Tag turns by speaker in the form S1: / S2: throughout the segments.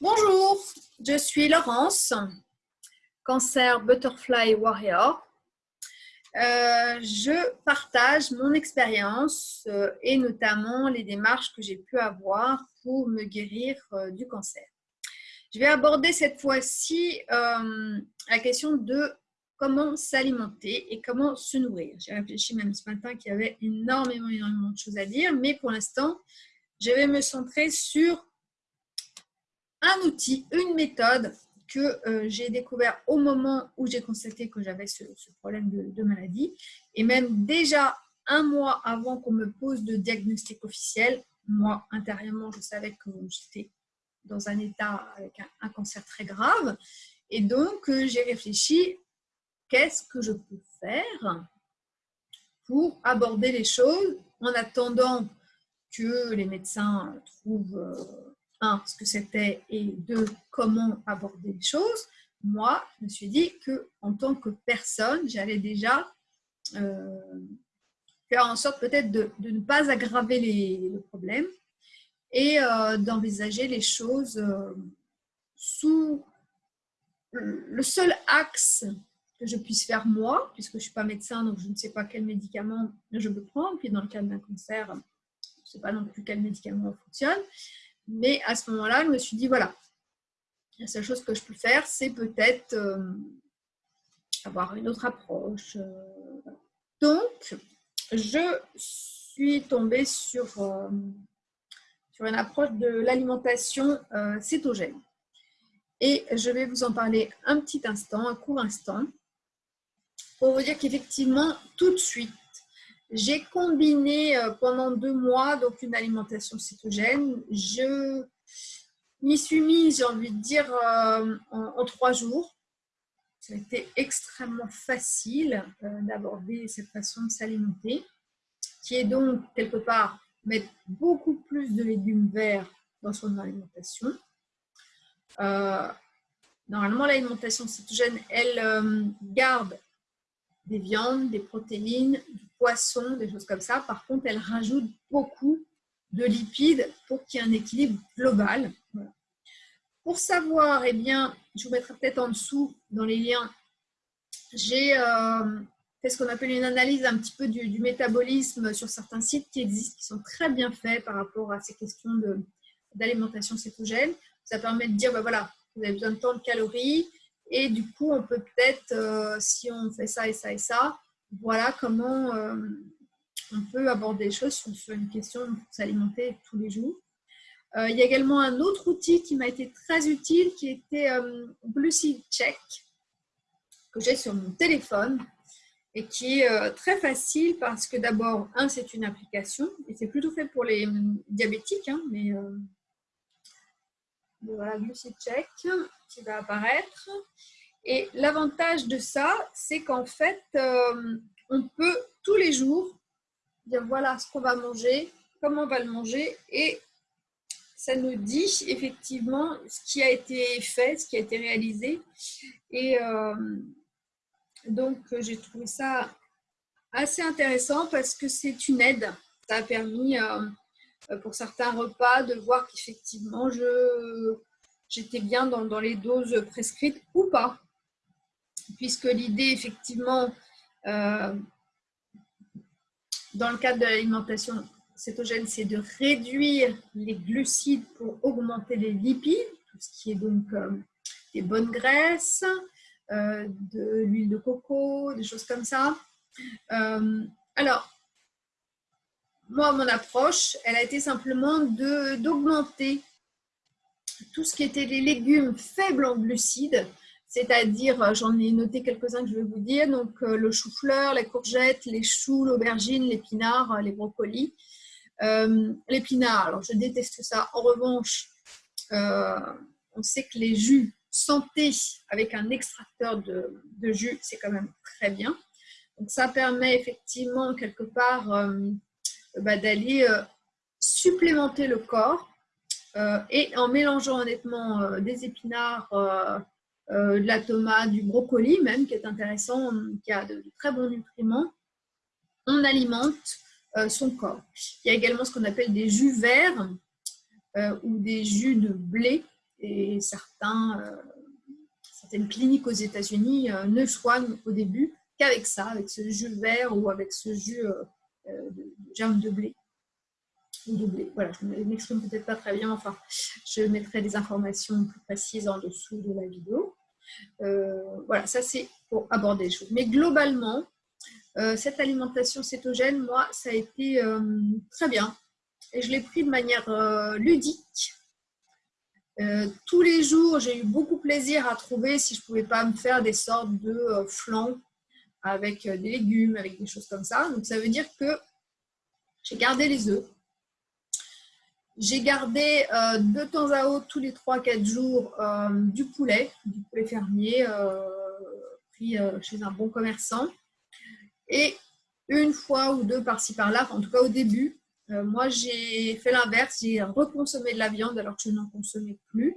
S1: Bonjour, je suis Laurence, cancer Butterfly Warrior. Euh, je partage mon expérience euh, et notamment les démarches que j'ai pu avoir pour me guérir euh, du cancer. Je vais aborder cette fois-ci la question de comment s'alimenter et comment se nourrir. J'ai réfléchi même ce matin qu'il y avait énormément, énormément de choses à dire, mais pour l'instant, je vais me centrer sur un outil, une méthode que euh, j'ai découvert au moment où j'ai constaté que j'avais ce, problème de, maladie. Et même déjà un mois avant qu'on me pose de diagnostic officiel, moi, intérieurement, je savais que j'étais dans un état avec un, cancer très grave. Et donc, euh, j'ai réfléchi, qu'est-ce que je peux faire pour aborder les choses en attendant que les médecins trouvent euh, un, ce que c'était et deux, comment aborder les choses, moi, je me suis dit que en tant que personne, j'allais déjà euh, faire en sorte peut-être de, ne pas aggraver les, le problème et euh, d'envisager les choses euh, sous le seul axe que je puisse faire moi, puisque je ne suis pas médecin, donc je ne sais pas quel médicament je peux prendre. Puis dans le cas d'un cancer, je ne sais pas non plus quel médicament fonctionne. Mais à ce moment-là, je me suis dit, voilà, la seule chose que je peux faire, c'est peut-être euh, avoir une autre approche. Euh, Donc, je suis tombée sur, euh, sur une approche de l'alimentation cétogène. Et je vais vous en parler un petit instant, un court instant, pour vous dire qu'effectivement, tout de suite, j'ai combiné euh, pendant deux mois donc une alimentation cétogène. Je m'y suis mise, j'ai envie de dire, euh, en, trois jours. Ça a été extrêmement facile euh, d'aborder cette façon de s'alimenter, qui est donc quelque part mettre beaucoup plus de légumes verts dans son alimentation. normalement, l'alimentation cétogène, elle garde des viandes, des protéines, du poisson, des choses comme ça. Par contre, elle rajoute beaucoup de lipides pour qu'il y ait un équilibre global. Pour savoir, eh bien, je vous mettrai peut-être en dessous dans les liens, j'ai euh, fait ce qu'on appelle une analyse un petit peu du, métabolisme sur certains sites qui existent, qui sont très bien faits par rapport à ces questions d'alimentation cétogène. Ça permet de dire, ben voilà, vous avez besoin de tant de calories, et du coup, on peut peut-être, euh, si on fait ça et ça et ça, voilà comment euh, on peut aborder les choses sur, une question de s'alimenter tous les jours. Euh, il y a également un autre outil qui m'a été très utile, qui était Glucid Check, que j'ai sur mon téléphone et qui est très facile parce que d'abord, un, c'est une application et c'est plutôt fait pour les diabétiques, hein, mais voilà, Glucid Check qui va apparaître. Et l'avantage de ça, c'est qu'en fait, euh, on peut tous les jours dire voilà ce qu'on va manger, comment on va le manger, et ça nous dit effectivement ce qui a été fait, ce qui a été réalisé. Et euh, donc, j'ai trouvé ça assez intéressant parce que c'est une aide. Ça a permis euh, pour certains repas de voir qu'effectivement, j'étais bien dans, les doses prescrites ou pas. Puisque l'idée, effectivement, euh, dans le cadre de l'alimentation cétogène, c'est de réduire les glucides pour augmenter les lipides, tout ce qui est donc euh, des bonnes graisses, euh, de l'huile de coco, des choses comme ça. alors, moi, mon approche, elle a été simplement d'augmenter tout ce qui était les légumes faibles en glucides, c'est-à-dire, euh, j'en ai noté quelques-uns que je vais vous dire, donc euh, le chou-fleur, les courgettes, les choux, l'aubergine, l'épinard, euh, les brocolis. l'épinard, alors je déteste ça. En revanche, on sait que les jus santé avec un extracteur de, jus, c'est quand même très bien. Donc ça permet effectivement quelque part bah, d'aller supplémenter le corps et en mélangeant honnêtement des épinards, de la tomate, du brocoli même, qui est intéressant, qui a de, très bons nutriments, on alimente son corps. Il y a également ce qu'on appelle des jus verts ou des jus de blé et certains, certaines cliniques aux États-Unis ne soignent au début qu'avec ça, avec ce jus vert ou avec ce jus de germe de blé. De blé. Voilà, je ne m'exprime peut-être pas très bien, enfin, je mettrai des informations plus précises en dessous de la vidéo. Voilà, ça c'est pour aborder les choses. Mais globalement, euh, cette alimentation cétogène, moi, ça a été euh, très bien. Et je l'ai pris de manière euh, ludique. tous les jours, j'ai eu beaucoup plaisir à trouver si je ne pouvais pas me faire des sortes de flancs avec des légumes, avec des choses comme ça. Donc, ça veut dire que j'ai gardé les œufs. J'ai gardé de temps à autre, tous les 3-4 jours, du poulet, du poulet fermier, pris chez un bon commerçant. Et une fois ou deux par-ci par-là, en tout cas au début, euh, moi j'ai fait l'inverse, j'ai reconsommé de la viande alors que je n'en consommais plus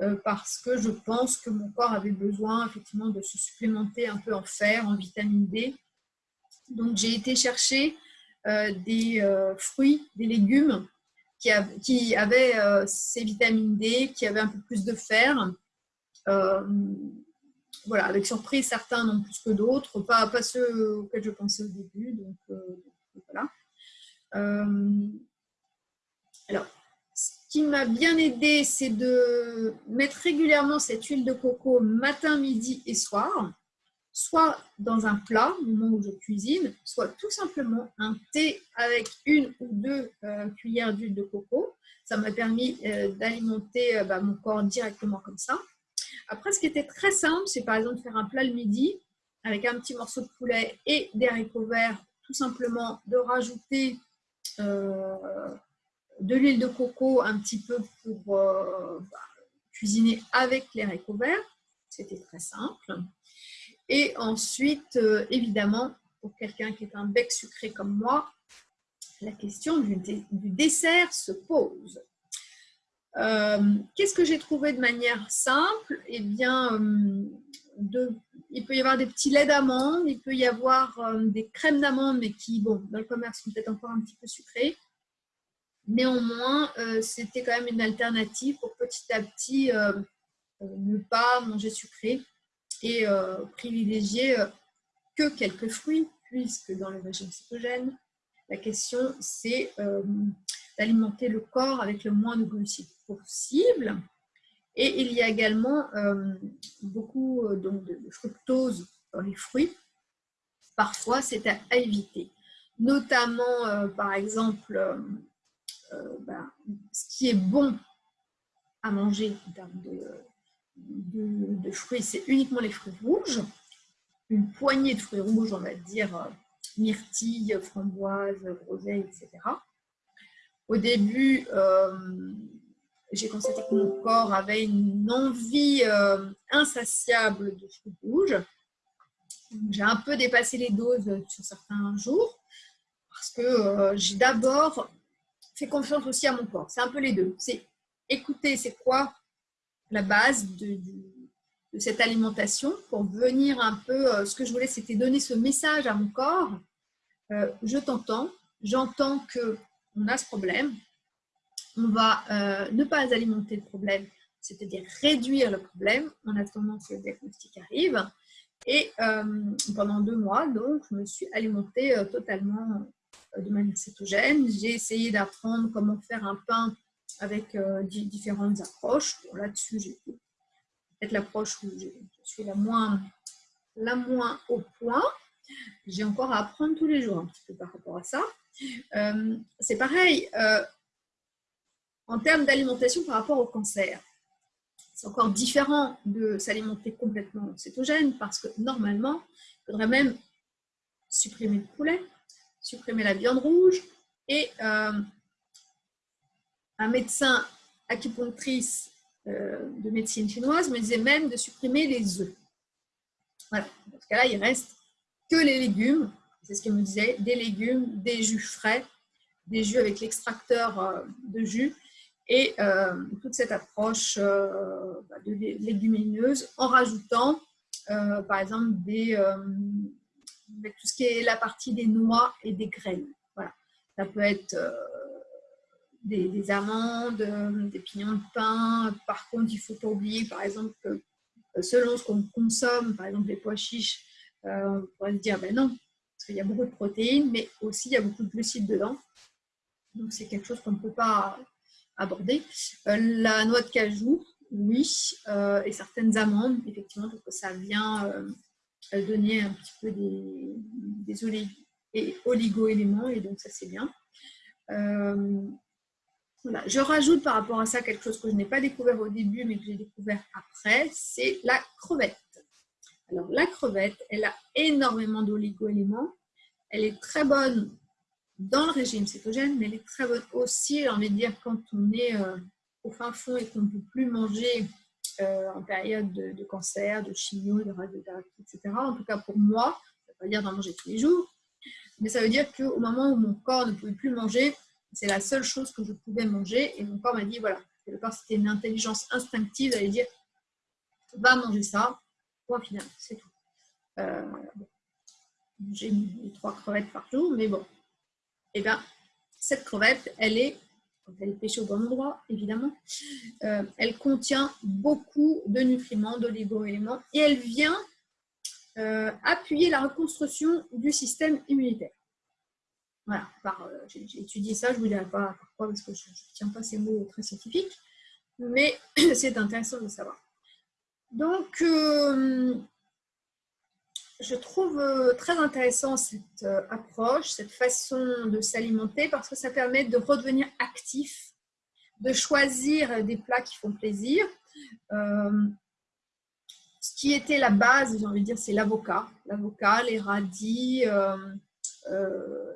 S1: euh, parce que je pense que mon corps avait besoin effectivement de se supplémenter un peu en fer, en vitamine D. Donc j'ai été chercher euh, des fruits, des légumes qui, avaient ces vitamines D, qui avaient un peu plus de fer voilà, avec surprise, certains non plus que d'autres, pas, pas ceux auxquels je pensais au début. Donc, euh, voilà. Euh, alors, ce qui m'a bien aidé, c'est de mettre régulièrement cette huile de coco matin, midi et soir, soit dans un plat au moment où je cuisine, soit tout simplement un thé avec une ou deux euh, cuillères d'huile de coco. Ça m'a permis d'alimenter bah, mon corps directement comme ça. Après, ce qui était très simple, c'est par exemple faire un plat le midi avec un petit morceau de poulet et des haricots verts, tout simplement de rajouter euh, de l'huile de coco un petit peu pour euh, bah, cuisiner avec les haricots verts. C'était très simple. Et ensuite, euh, évidemment, pour quelqu'un qui est un bec sucré comme moi, la question du dessert se pose. Euh, qu'est-ce que j'ai trouvé de manière simple? Eh bien, euh, il peut y avoir des petits laits d'amande, il peut y avoir des crèmes d'amande, mais qui, bon, dans le commerce, sont peut-être encore un petit peu sucrées. Néanmoins, c'était quand même une alternative pour petit à petit ne pas manger sucré et privilégier que quelques fruits, puisque dans le régime cétogène, la question c'est d'alimenter le corps avec le moins de glucides possible. Et il y a également euh, beaucoup euh, donc, de, fructose dans les fruits. Parfois, c'est à, éviter. Notamment, euh, par exemple, ben, ce qui est bon à manger en termes de, de fruits, c'est uniquement les fruits rouges. Une poignée de fruits rouges, on va dire myrtille, framboise, groseille, etc. Au début, j'ai constaté que mon corps avait une envie euh, insatiable de fruits rouges. J'ai un peu dépassé les doses sur certains jours parce que euh, j'ai d'abord fait confiance aussi à mon corps. C'est un peu les deux. C'est écouter, c'est quoi la base de, cette alimentation pour venir un peu, euh, ce que je voulais, c'était donner ce message à mon corps. je t'entends, j'entends que on a ce problème, on va euh, ne pas alimenter le problème, c'est-à-dire réduire le problème en attendant que le diagnostic arrive. Et euh, pendant deux mois, donc, je me suis alimentée euh, totalement de manière cétogène. J'ai essayé d'apprendre comment faire un pain avec différentes approches. Là-dessus, j'ai peut-être l'approche où je suis la moins, la moins au point. J'ai encore à apprendre tous les jours un petit peu par rapport à ça. c'est pareil, en termes d'alimentation par rapport au cancer. C'est encore différent de s'alimenter complètement cétogène parce que normalement, il faudrait même supprimer le poulet, supprimer la viande rouge et euh, un médecin acupunctrice euh, de médecine chinoise me disait même de supprimer les œufs. Voilà. Dans ce cas-là, il reste que les légumes. C'est ce qu'il me disait, des légumes, des jus frais, des jus avec l'extracteur euh, de jus et euh, toute cette approche bah, de légumineuse en rajoutant par exemple tout ce qui est la partie des noix et des graines. Voilà. Ça peut être des, amandes, des pignons de pain. Par contre, il ne faut pas oublier, par exemple, que selon ce qu'on consomme, par exemple les pois chiches, on pourrait se dire, ben non, parce qu'il y a beaucoup de protéines, mais aussi il y a beaucoup de glucides dedans. Donc c'est quelque chose qu'on ne peut pas aborder. la noix de cajou, oui, et certaines amandes, effectivement, parce que ça vient donner un petit peu des, des oligo-éléments, et donc ça c'est bien. Je rajoute par rapport à ça quelque chose que je n'ai pas découvert au début, mais que j'ai découvert après, c'est la crevette. Alors la crevette, elle a énormément d'oligo-éléments. Elle est très bonne dans le régime cétogène, mais elle est très bonne aussi, j'ai envie de dire, quand on est euh, au fin fond et qu'on ne peut plus manger euh, en période de, cancer, de chimio, de radiothérapie, etc. En tout cas pour moi, ça ne veut pas dire d'en manger tous les jours, mais ça veut dire qu'au moment où mon corps ne pouvait plus manger, c'est la seule chose que je pouvais manger. Et mon corps m'a dit, voilà, le corps c'était une intelligence instinctive d'aller dire, va manger ça, point final, c'est tout. Euh, j'ai mis trois crevettes par jour, mais bon. Eh bien, cette crevette, elle est elle est pêchée au bon endroit, évidemment, euh, elle contient beaucoup de nutriments, d'oligo-éléments, et elle vient euh, appuyer la reconstruction du système immunitaire. Voilà, euh, j'ai étudié ça, je ne vous dirai pas pourquoi, parce que je ne tiens pas ces mots très scientifiques, mais c'est intéressant de savoir. Donc, je trouve euh, très intéressant cette euh, approche, cette façon de s'alimenter parce que ça permet de redevenir actif, de choisir des plats qui font plaisir. Euh, ce qui était la base, j'ai envie de dire, c'est l'avocat. L'avocat, les radis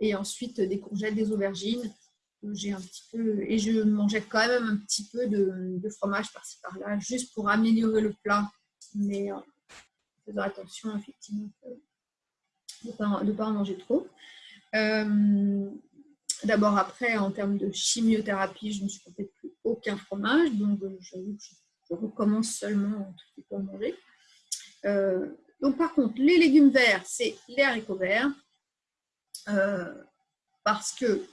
S1: et ensuite des courgettes, des aubergines. J'ai un petit peu, et je mangeais quand même un petit peu de, fromage par-ci par-là, juste pour améliorer le plat. Mais faisant attention effectivement de ne pas, en manger trop. Euh, d'abord, après, en termes de chimiothérapie, je ne supportais plus aucun fromage, donc euh, je, je recommence seulement tout petit peu à manger. Euh, donc, par contre, les légumes verts, c'est les haricots verts, parce que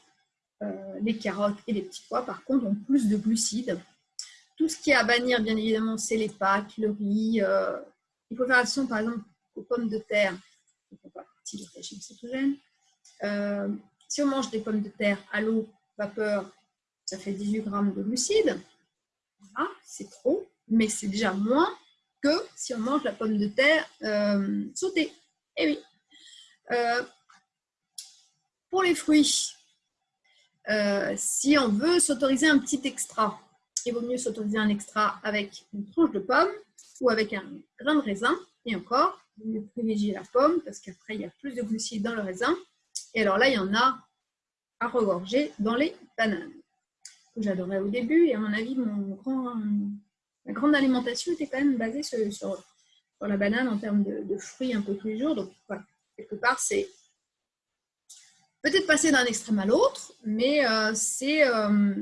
S1: les carottes et les petits pois, par contre, ont plus de glucides. Tout ce qui est à bannir, bien évidemment, c'est les pâtes, le riz, il faut faire attention, par exemple, aux pommes de terre. Euh, si on mange des pommes de terre à l'eau, vapeur, ça fait 18 grammes de glucides. Ah, c'est trop, mais c'est déjà moins que si on mange la pomme de terre euh, sautée. Eh oui. Euh, pour les fruits, si on veut s'autoriser un petit extra, il vaut mieux s'autoriser un extra avec une tranche de pomme ou avec un grain de raisin. Et encore, vous privilégiez la pomme parce qu'après, il y a plus de glucides dans le raisin. Et alors là, il y en a à regorger dans les bananes, que j'adorais au début. Et à mon avis, mon grand, ma grande alimentation était quand même basée sur, la banane en termes de, fruits un peu tous les jours. Donc voilà, quelque part, c'est peut-être passer d'un extrême à l'autre, mais euh, c'est euh,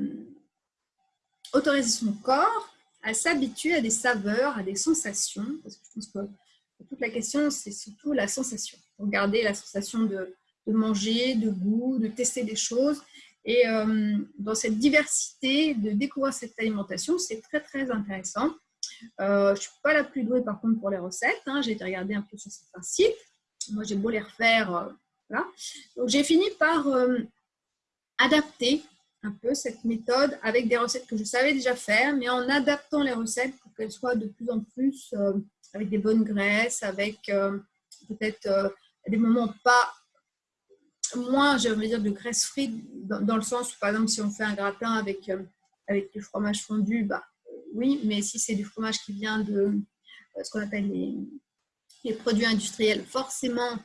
S1: autoriser son corps à s'habituer à des saveurs, à des sensations, parce que je pense que toute la question, c'est surtout la sensation. Regarder la sensation de, manger, de goût, de tester des choses. Et euh, dans cette diversité, de découvrir cette alimentation, c'est très, très intéressant. Je ne suis pas la plus douée, par contre, pour les recettes. Hein. J'ai été regarder un peu sur certains sites. Moi, j'ai beau les refaire. Euh. Donc, j'ai fini par adapter un peu cette méthode avec des recettes que je savais déjà faire, mais en adaptant les recettes pour qu'elles soient de plus en plus euh, avec des bonnes graisses, avec euh, peut-être euh, des moments pas moins, je veux dire, de graisse frite, dans, le sens où, par exemple, si on fait un gratin avec, avec du fromage fondu, bah, oui, mais si c'est du fromage qui vient de ce qu'on appelle les, les, produits industriels, forcément,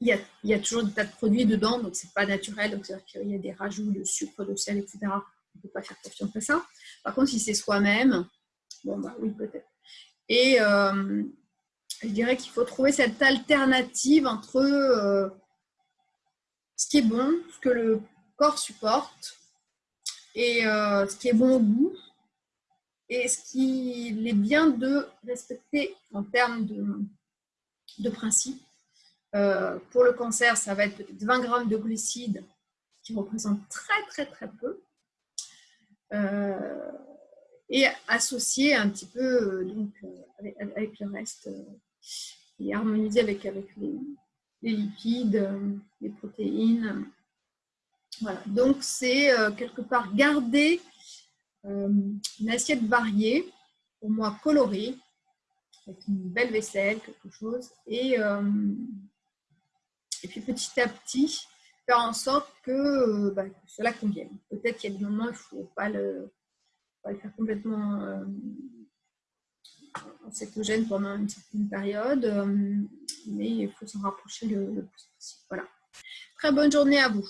S1: il y, a, toujours des tas de produits dedans, donc c'est pas naturel, donc c'est-à-dire qu'il y a des rajouts de sucre, de sel, etc. On ne peut pas faire confiance à ça. Par contre, si c'est soi-même, bon bah oui, peut-être. Et euh, je dirais qu'il faut trouver cette alternative entre euh, ce qui est bon, ce que le corps supporte, et euh, ce qui est bon au goût, et ce qu'il est bien de respecter en termes de, de principe euh, pour le cancer, ça va être peut-être 20 grammes de glucides qui représente très très très peu. et associé un petit peu donc, avec, le reste et harmonisé avec, avec les, lipides, les protéines. Voilà. Donc, c'est quelque part garder une assiette variée, pour moi colorée, avec une belle vaisselle, quelque chose, et, et puis petit à petit, faire en sorte que, bah, cela convienne. Peut-être qu'il y a des moments où il ne faut pas le, faire complètement euh, cétogène pendant une certaine période, mais il faut s'en rapprocher le, le plus possible. Voilà. Très bonne journée à vous.